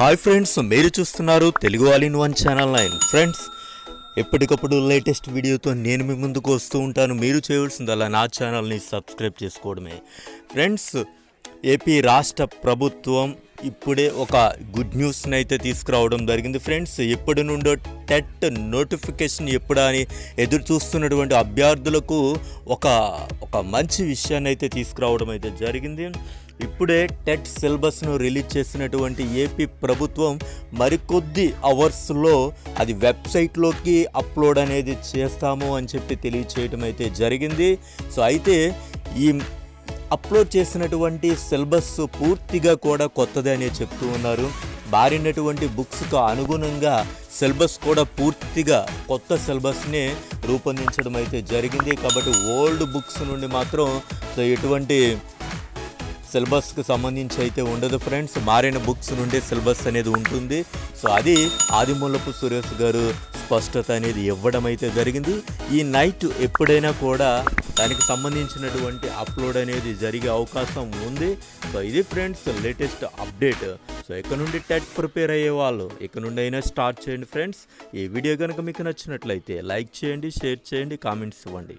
Hi friends మీరు చూస్తున్నారు Telugu all in one channel nine. Friends ఎప్పటికప్పుడు లేటెస్ట్ వీడియోతో నేను మీ ముందుకు వస్తూ ఉంటాను. మీరు చేయవలసిందల్లా నా ఛానల్ని సబ్స్క్రైబ్ చేసుకోవడమే. ఫ్రెండ్స్ ఏపీ రాష్ట్ర ప్రభుత్వం ఇప్పుడే ఒక గుడ్ న్యూస్ని అయితే తీసుకురావడం జరిగింది. ఫ్రెండ్స్ ఎప్పటి నుండో టెట్ నోటిఫికేషన్ ఎప్పుడా అని ఎదురు చూస్తున్నటువంటి అభ్యర్థులకు ఒక ఒక మంచి విషయాన్ని అయితే తీసుకురావడం అయితే జరిగింది. ఇప్పుడే టెట్ సిలబస్ను రిలీజ్ చేసినటువంటి ఏపీ ప్రభుత్వం మరికొద్ది అవర్స్లో అది వెబ్సైట్లోకి అప్లోడ్ అనేది చేస్తాము అని చెప్పి తెలియచేయడం అయితే జరిగింది. సో అయితే ఈ అప్లోడ్ చేసినటువంటి సిలబస్ పూర్తిగా కూడా కొత్తదే అనే చెప్తూ ఉన్నారు. మారినటువంటి బుక్స్కు అనుగుణంగా సిలబస్ కూడా పూర్తిగా కొత్త సిలబస్ని రూపొందించడం అయితే జరిగింది. కాబట్టి ఓల్డ్ బుక్స్ నుండి మాత్రం సో ఎటువంటి సిలబస్కి సంబంధించి అయితే ఉండదు ఫ్రెండ్స్. మారిన బుక్స్ నుండి సిలబస్ అనేది ఉంటుంది. సో అది ఆదిమూలపు సురేష్ గారు స్పష్టత అనేది ఇవ్వడం అయితే జరిగింది. ఈ నైట్ ఎప్పుడైనా కూడా దానికి సంబంధించినటువంటి అప్లోడ్ అనేది జరిగే అవకాశం ఉంది. సో ఇది ఫ్రెండ్స్ లేటెస్ట్ అప్డేట్ సో ఇక్కడ నుండి టెట్ ప్రిపేర్ అయ్యే వాళ్ళు ఇక్కడ నుండి అయినా స్టార్ట్ చేయండి ఫ్రెండ్స్. ఈ వీడియో కనుక మీకు నచ్చినట్లయితే లైక్ చేయండి షేర్ చేయండి కామెంట్స్ ఇవ్వండి.